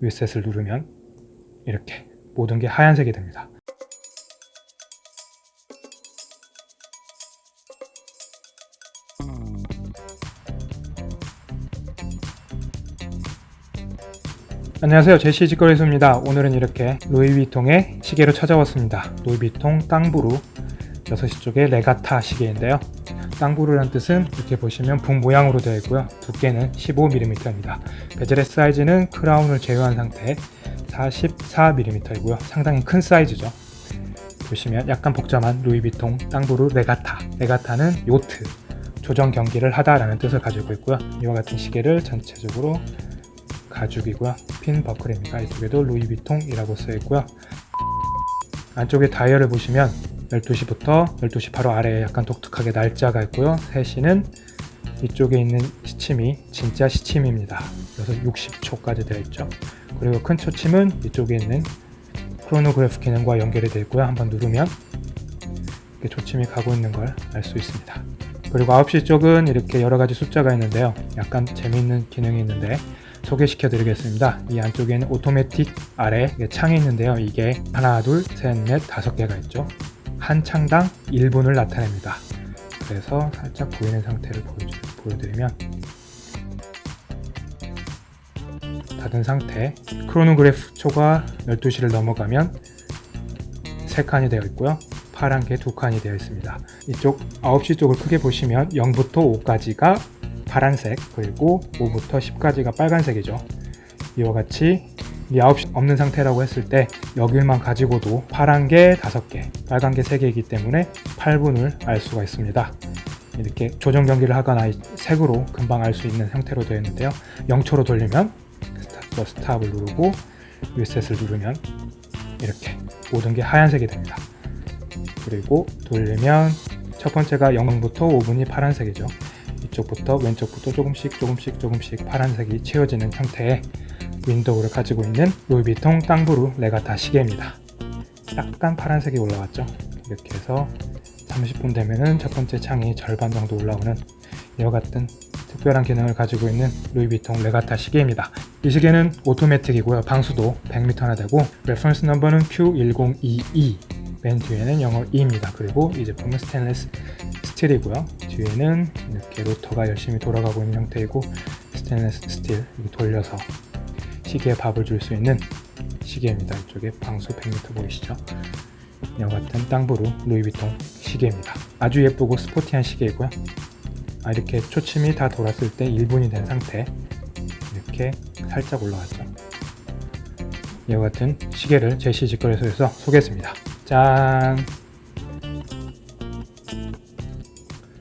리셋을 누르면 이렇게 모든 게 하얀색이 됩니다. 안녕하세요. 제시 직거래소입니다. 오늘은 이렇게 루이비통의 시계로 찾아왔습니다. 루이비통 땅부루 6시 쪽의 레가타 시계인데요. 땅부루란 뜻은 이렇게 보시면 붕 모양으로 되어 있고요. 두께는 15mm입니다. 베젤의 사이즈는 크라운을 제외한 상태 44mm이고요. 상당히 큰 사이즈죠. 보시면 약간 복잡한 루이비통 땅부루 레가타. 레가타는 요트 조정 경기를 하다라는 뜻을 가지고 있고요. 이와 같은 시계를 전체적으로 가죽이고요. 핀 버클입니다. 이쪽에도 루이비통이라고 쓰여 있고요. 안쪽에 다이얼을 보시면 12시부터 12시 바로 아래에 약간 독특하게 날짜가 있고요. 3시는 이쪽에 있는 시침이 진짜 시침입니다. 그래서 60초까지 되어 있죠. 그리고 큰 초침은 이쪽에 있는 크로노그래프 기능과 연결이 되어 있고요. 한번 누르면 이렇게 초침이 가고 있는 걸 알 수 있습니다. 그리고 9시 쪽은 이렇게 여러가지 숫자가 있는데요. 약간 재미있는 기능이 있는데 소개시켜 드리겠습니다. 이 안쪽에는 오토매틱 아래 창이 있는데요. 이게 하나 둘셋넷 다섯 개가 있죠 한 창당 1분을 나타냅니다. 그래서 살짝 보이는 상태를 보여드리면 닫은 상태 크로노그래프 초가 12시를 넘어가면 3칸이 되어 있고요. 파란 게 2칸이 되어 있습니다. 이쪽 9시 쪽을 크게 보시면 0부터 5까지가 파란색 그리고 5부터 10까지가 빨간색이죠. 이와 같이 이 9시 없는 상태라고 했을 때 여길만 가지고도 파란 게 5개 빨간 게 3개이기 때문에 8분을 알 수가 있습니다. 이렇게 조정 경기를 하거나 색으로 금방 알 수 있는 형태로 되어 있는데요. 0초로 돌리면 start stop을 누르고 리셋을 누르면 이렇게 모든 게 하얀색이 됩니다. 그리고 돌리면 첫 번째가 0부터 5분이 파란색이죠 이쪽부터 왼쪽부터 조금씩 조금씩 조금씩 파란색이 채워지는 형태의 윈도우를 가지고 있는 루이비통 Tambour Regatta 시계입니다. 약간 파란색이 올라왔죠? 이렇게 해서 30분 되면은 첫 번째 창이 절반 정도 올라오는 이와 같은 특별한 기능을 가지고 있는 루이비통 Regatta 시계입니다. 이 시계는 오토매틱이고요. 방수도 100m나 되고 reference number는 Q1022 맨 뒤에는 영어 2입니다. 그리고 이 제품은 스테인레스 스틸이고요. 뒤에는 이렇게 로터가 열심히 돌아가고 있는 형태이고 스테인레스 스틸 돌려서 시계에 밥을 줄 수 있는 시계입니다. 이쪽에 방수 100m 보이시죠? 이와 같은 Tambour 루이비통 시계입니다. 아주 예쁘고 sporty한 시계이고요. 아, 이렇게 초침이 다 돌았을 때 1분이 된 상태. 이렇게 살짝 올라왔죠. 이와 같은 시계를 제시 직거래소에서 소개했습니다 짠